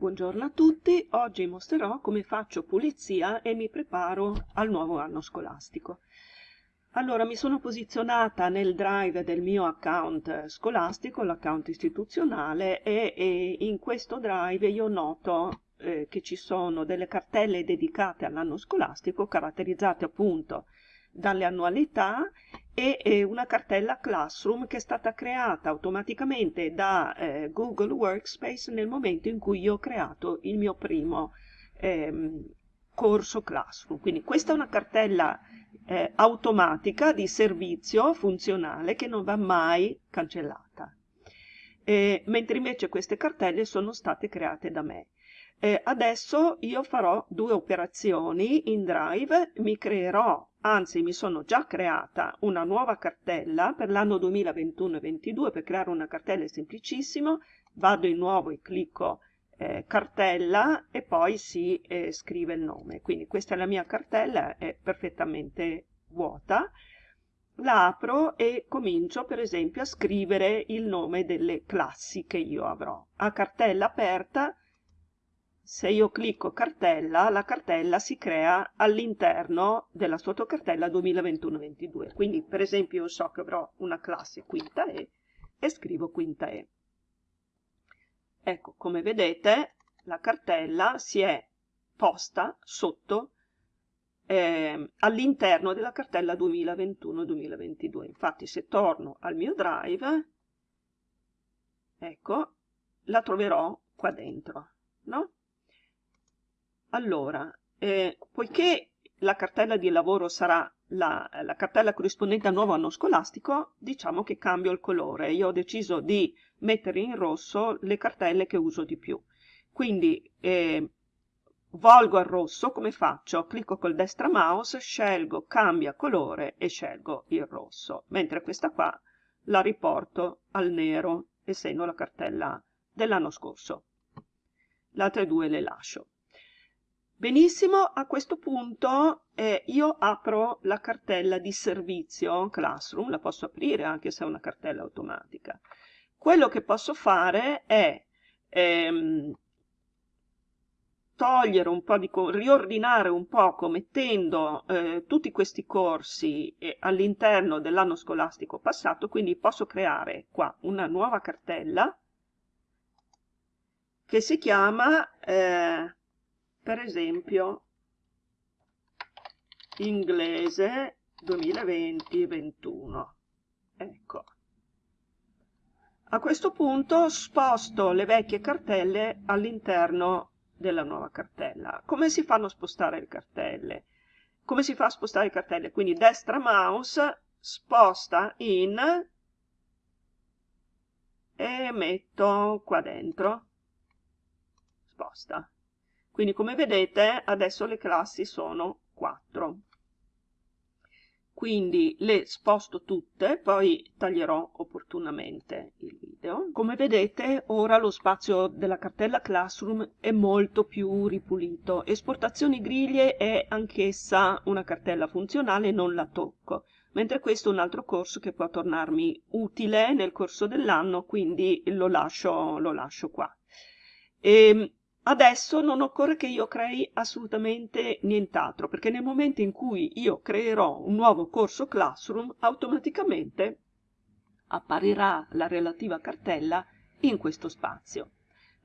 Buongiorno a tutti, oggi mostrerò come faccio pulizia e mi preparo al nuovo anno scolastico. Allora, mi sono posizionata nel drive del mio account scolastico, l'account istituzionale, e, e, in questo drive io noto eh, che ci sono delle cartelle dedicate all'anno scolastico, caratterizzate appunto dalle annualità e una cartella Classroom che è stata creata automaticamente da eh, Google Workspace nel momento in cui io ho creato il mio primo ehm, corso Classroom. Quindi questa è una cartella eh, automatica di servizio funzionale che non va mai cancellata. Eh, mentre invece queste cartelle sono state create da me. Eh, adesso io farò due operazioni in Drive, mi creerò, anzi mi sono già creata una nuova cartella per l'anno 2021-22, per creare una cartella è semplicissimo, vado in nuovo e clicco eh, cartella e poi si eh, scrive il nome. Quindi questa è la mia cartella, è perfettamente vuota, la apro e comincio per esempio a scrivere il nome delle classi che io avrò. A cartella aperta se io clicco cartella, la cartella si crea all'interno della sottocartella 2021-22. Quindi, per esempio, io so che avrò una classe quinta E e scrivo quinta E. Ecco, come vedete, la cartella si è posta sotto eh, all'interno della cartella 2021-2022. Infatti, se torno al mio drive, ecco, la troverò qua dentro, no? Allora, eh, poiché la cartella di lavoro sarà la, la, cartella corrispondente al nuovo anno scolastico, diciamo che cambio il colore. Io ho deciso di mettere in rosso le cartelle che uso di più. Quindi eh, volgo al rosso, come faccio? Clicco col destra mouse, scelgo cambia colore e scelgo il rosso, mentre questa qua la riporto al nero, essendo la cartella dell'anno scorso. Le altre due le lascio. Benissimo, a questo punto eh, io apro la cartella di servizio Classroom, la posso aprire anche se è una cartella automatica. Quello che posso fare è ehm, togliere un po' di, riordinare un poco mettendo eh, tutti questi corsi eh, all'interno dell'anno scolastico passato, quindi posso creare qua una nuova cartella che si chiama eh, per esempio inglese 2020-21 ecco. A questo punto sposto le vecchie cartelle all'interno della nuova cartella. Come si fanno a spostare le cartelle? Come si fa a spostare le cartelle? Quindi destra mouse sposta in e metto qua dentro. Sposta quindi come vedete adesso le classi sono 4. Quindi le sposto tutte, poi taglierò opportunamente il video. Come vedete ora lo spazio della cartella Classroom è molto più ripulito. Esportazioni griglie è anch'essa una cartella funzionale, non la tocco mentre questo è un altro corso che può tornarmi utile nel corso dell'anno, quindi lo lascio, lo lascio qua. E ehm, Adesso non occorre che io crei assolutamente nient'altro, perché nel momento in cui io creerò un nuovo corso Classroom, automaticamente apparirà la relativa cartella in questo spazio.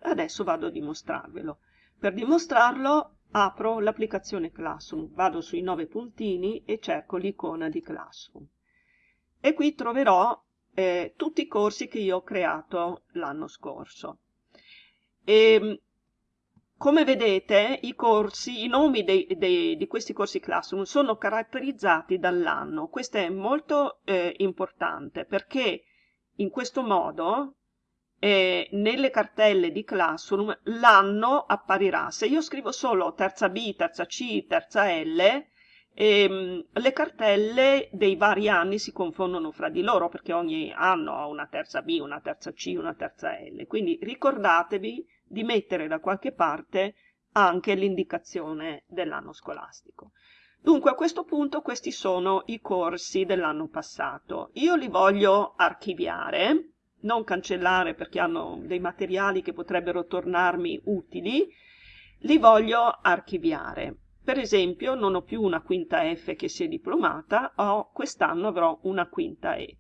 Adesso vado a dimostrarvelo. Per dimostrarlo apro l'applicazione Classroom, vado sui nove puntini e cerco l'icona di Classroom. E qui troverò eh, tutti i corsi che io ho creato l'anno scorso. E, ehm, come vedete i corsi, i nomi dei, dei, di questi corsi Classroom sono caratterizzati dall'anno. Questo è molto eh, importante perché in questo modo eh, nelle cartelle di Classroom l'anno apparirà. Se io scrivo solo terza B, terza C, terza L, ehm, le cartelle dei vari anni si confondono fra di loro perché ogni anno ha una terza B, una terza C, una terza L. Quindi ricordatevi di mettere da qualche parte anche l'indicazione dell'anno scolastico. Dunque a questo punto questi sono i corsi dell'anno passato. Io li voglio archiviare, non cancellare perché hanno dei materiali che potrebbero tornarmi utili, li voglio archiviare. Per esempio non ho più una quinta F che si è diplomata, quest'anno avrò una quinta E.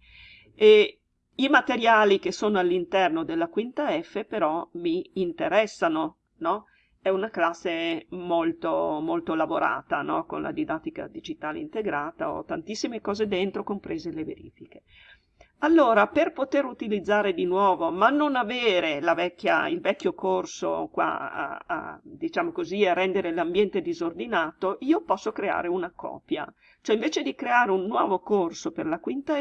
e I materiali che sono all'interno della quinta F però mi interessano, no? È una classe molto, molto lavorata, no? Con la didattica digitale integrata, ho tantissime cose dentro, comprese le verifiche. Allora, per poter utilizzare di nuovo, ma non avere vecchia, il vecchio corso qua, a, a, diciamo così, a rendere l'ambiente disordinato, io posso creare una copia. Cioè, invece di creare un nuovo corso per la quinta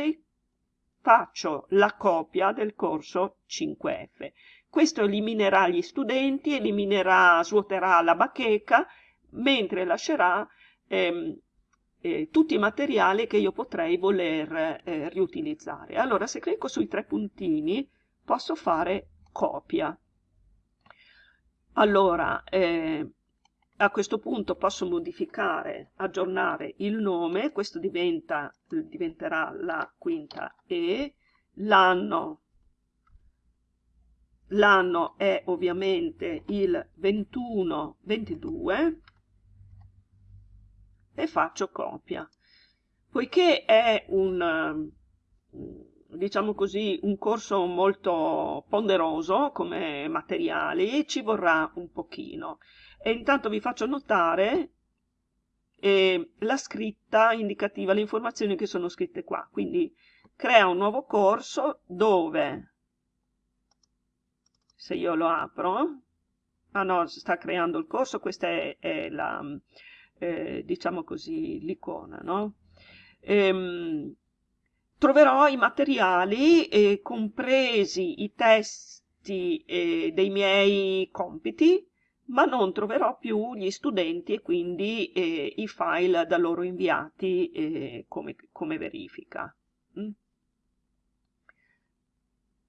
faccio la copia del corso 5F. Questo eliminerà gli studenti, eliminerà, svuoterà la bacheca, mentre lascerà ehm, eh, tutti i materiali che io potrei voler eh, riutilizzare. Allora se clicco sui tre puntini posso fare copia. Allora eh, a questo punto posso modificare, aggiornare il nome, questo diventa, diventerà la quinta E, l'anno. L'anno è ovviamente il 21-22 e faccio copia. Poiché è un, diciamo così, un corso molto ponderoso come materiali, ci vorrà un pochino. E intanto vi faccio notare eh, la scritta indicativa, le informazioni che sono scritte qua. Quindi crea un nuovo corso dove, se io lo apro, ah no, sta creando il corso, questa è, è la eh, diciamo così, l'icona, no? Ehm, troverò i materiali, eh, compresi i testi eh, dei miei compiti, ma non troverò più gli studenti e quindi eh, i file da loro inviati eh, come, come, verifica. Mm?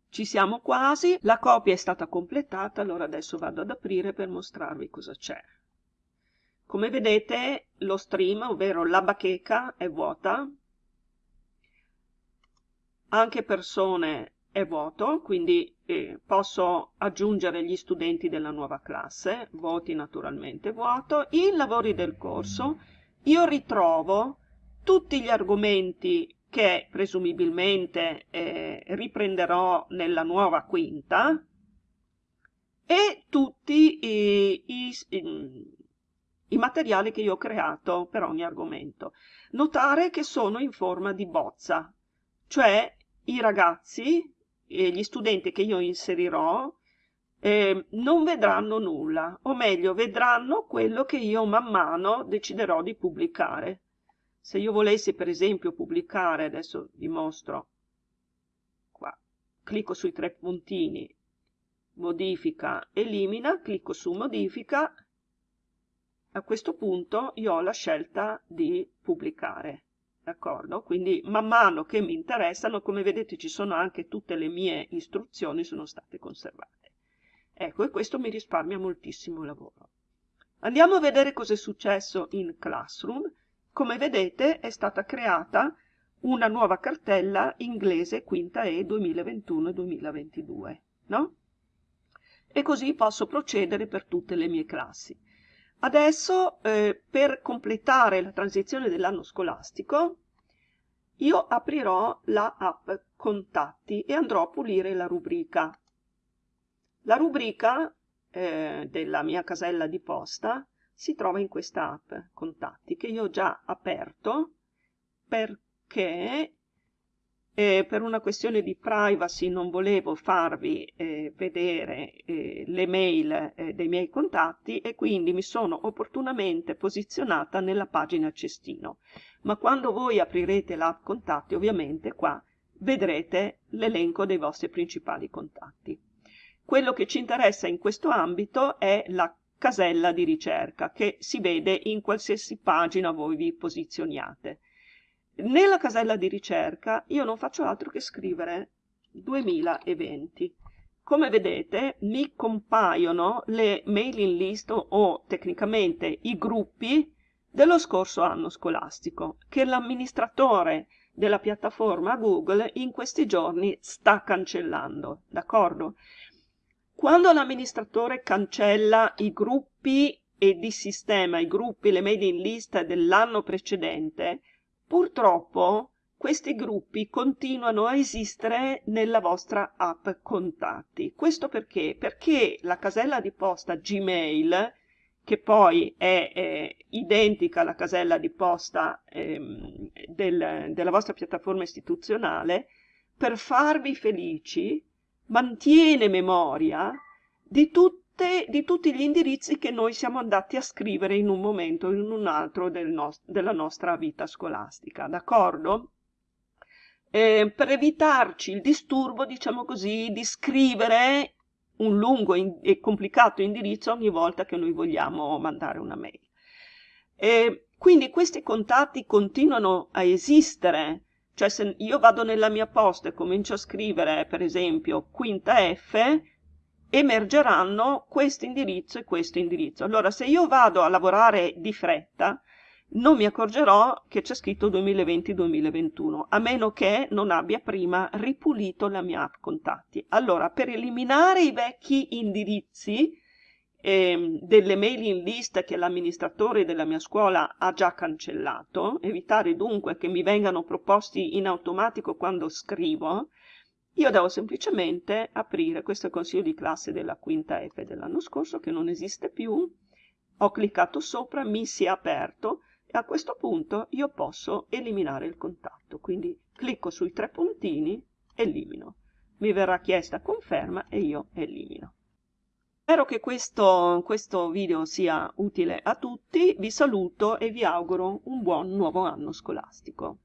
Ci siamo quasi, la copia è stata completata, allora adesso vado ad aprire per mostrarvi cosa c'è. Come vedete lo stream, ovvero la bacheca, è vuota, anche persone è vuoto, quindi eh, posso aggiungere gli studenti della nuova classe, voti naturalmente vuoto, i lavori del corso, io ritrovo tutti gli argomenti che presumibilmente eh, riprenderò nella nuova quinta e tutti i, i, i i materiali che io ho creato per ogni argomento. Notare che sono in forma di bozza, cioè i ragazzi e gli studenti che io inserirò eh, non vedranno nulla, o meglio, vedranno quello che io man mano deciderò di pubblicare. Se io volessi per esempio pubblicare, adesso vi mostro, qua, clicco sui tre puntini, modifica, elimina, clicco su modifica a questo punto io ho la scelta di pubblicare. D'accordo? Quindi man mano che mi interessano, come vedete ci sono anche tutte le mie istruzioni sono state conservate. Ecco, e questo mi risparmia moltissimo lavoro. Andiamo a vedere cosa è successo in Classroom. Come vedete è stata creata una nuova cartella inglese quinta E 2021-2022, no? E così posso procedere per tutte le mie classi. Adesso, eh, per completare la transizione dell'anno scolastico, io aprirò la app Contatti e andrò a pulire la rubrica. La rubrica eh, della mia casella di posta si trova in questa app Contatti che io ho già aperto perché eh, per una questione di privacy non volevo farvi eh, vedere eh, le mail eh, dei miei contatti e quindi mi sono opportunamente posizionata nella pagina cestino. Ma quando voi aprirete l'app contatti, ovviamente qua vedrete l'elenco dei vostri principali contatti. Quello che ci interessa in questo ambito è la casella di ricerca che si vede in qualsiasi pagina voi vi posizioniate. Nella casella di ricerca io non faccio altro che scrivere 2020. Come vedete mi compaiono le mailing list o tecnicamente i gruppi dello scorso anno scolastico che l'amministratore della piattaforma Google in questi giorni sta cancellando, d'accordo? Quando l'amministratore cancella i gruppi e disistema i gruppi, le mailing list dell'anno precedente, purtroppo questi gruppi continuano a esistere nella vostra app contatti. Questo perché? Perché la casella di posta Gmail, che poi è eh, identica alla casella di posta ehm, del, della vostra piattaforma istituzionale, per farvi felici mantiene memoria di, tutte, di tutti gli indirizzi che noi siamo andati a scrivere in un momento o in un altro del nost della nostra vita scolastica, d'accordo? Eh, per evitarci il disturbo, diciamo così, di scrivere un lungo e complicato indirizzo ogni volta che noi vogliamo mandare una mail. E quindi questi contatti continuano a esistere cioè se io vado nella mia posta e comincio a scrivere, per esempio, quinta F, emergeranno questo indirizzo e questo indirizzo. Allora, se io vado a lavorare di fretta, non mi accorgerò che c'è scritto 2020-2021, a meno che non abbia prima ripulito la mia app contatti. Allora, per eliminare i vecchi indirizzi, eh, delle mailing list che l'amministratore della mia scuola ha già cancellato, evitare dunque che mi vengano proposti in automatico quando scrivo, io devo semplicemente aprire questo consiglio di classe della quinta F dell'anno scorso che non esiste più, ho cliccato sopra, mi si è aperto e a questo punto io posso eliminare il contatto, quindi clicco sui tre puntini, elimino. Mi verrà chiesta conferma e io elimino. Spero che questo, questo video sia utile a tutti, vi saluto e vi auguro un buon nuovo anno scolastico.